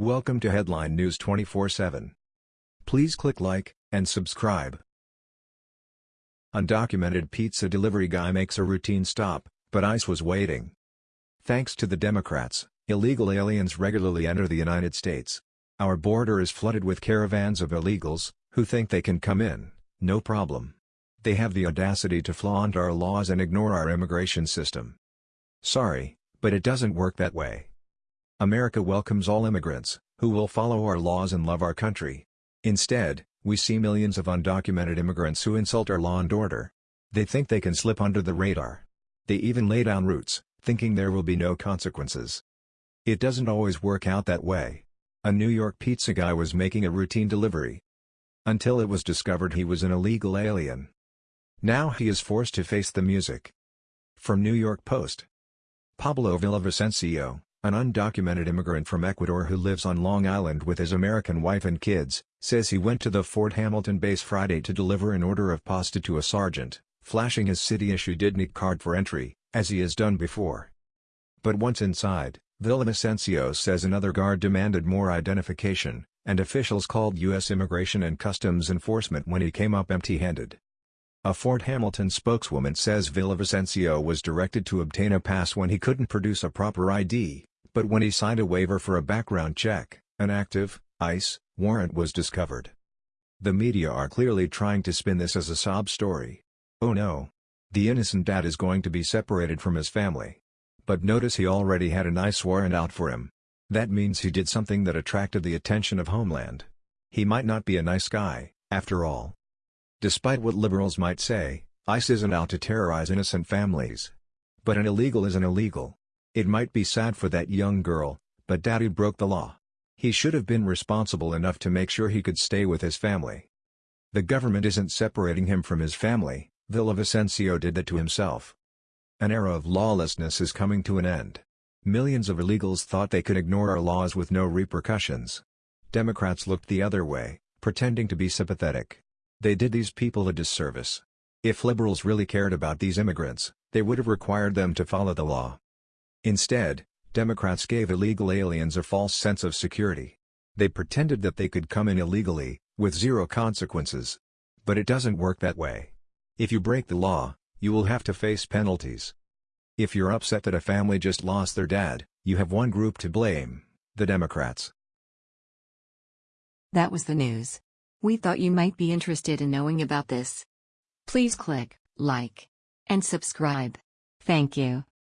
Welcome to Headline News 24/7. Please click like and subscribe. Undocumented pizza delivery guy makes a routine stop, but ICE was waiting. Thanks to the Democrats, illegal aliens regularly enter the United States. Our border is flooded with caravans of illegals, who think they can come in, no problem. They have the audacity to flaunt our laws and ignore our immigration system. Sorry, but it doesn't work that way. America welcomes all immigrants, who will follow our laws and love our country. Instead, we see millions of undocumented immigrants who insult our law and order. They think they can slip under the radar. They even lay down roots, thinking there will be no consequences. It doesn't always work out that way. A New York pizza guy was making a routine delivery. Until it was discovered he was an illegal alien. Now he is forced to face the music. From New York Post. Pablo Villavicencio, an undocumented immigrant from Ecuador who lives on Long Island with his American wife and kids, says he went to the Fort Hamilton base Friday to deliver an order of pasta to a sergeant, flashing his city-issued IDNYC card for entry, as he has done before. But once inside, Villavicencio says another guard demanded more identification, and officials called U.S. Immigration and Customs Enforcement when he came up empty-handed. A Fort Hamilton spokeswoman says Villavicencio was directed to obtain a pass when he couldn't produce a proper ID, but when he signed a waiver for a background check, an active, ICE, warrant was discovered. The media are clearly trying to spin this as a sob story. Oh no! The innocent dad is going to be separated from his family. But notice he already had an ICE warrant out for him. That means he did something that attracted the attention of Homeland. He might not be a nice guy, after all. Despite what liberals might say, ICE isn't out to terrorize innocent families. But an illegal is an illegal. It might be sad for that young girl, but daddy broke the law. He should have been responsible enough to make sure he could stay with his family. The government isn't separating him from his family, Villavicencio did that to himself. An era of lawlessness is coming to an end. Millions of illegals thought they could ignore our laws with no repercussions. Democrats looked the other way, pretending to be sympathetic. They did these people a disservice. If liberals really cared about these immigrants, they would have required them to follow the law. Instead, Democrats gave illegal aliens a false sense of security. They pretended that they could come in illegally, with zero consequences. But it doesn't work that way. If you break the law, you will have to face penalties. If you're upset that a family just lost their dad, you have one group to blame, the Democrats. That was the news. We thought you might be interested in knowing about this. Please click like and subscribe. Thank you.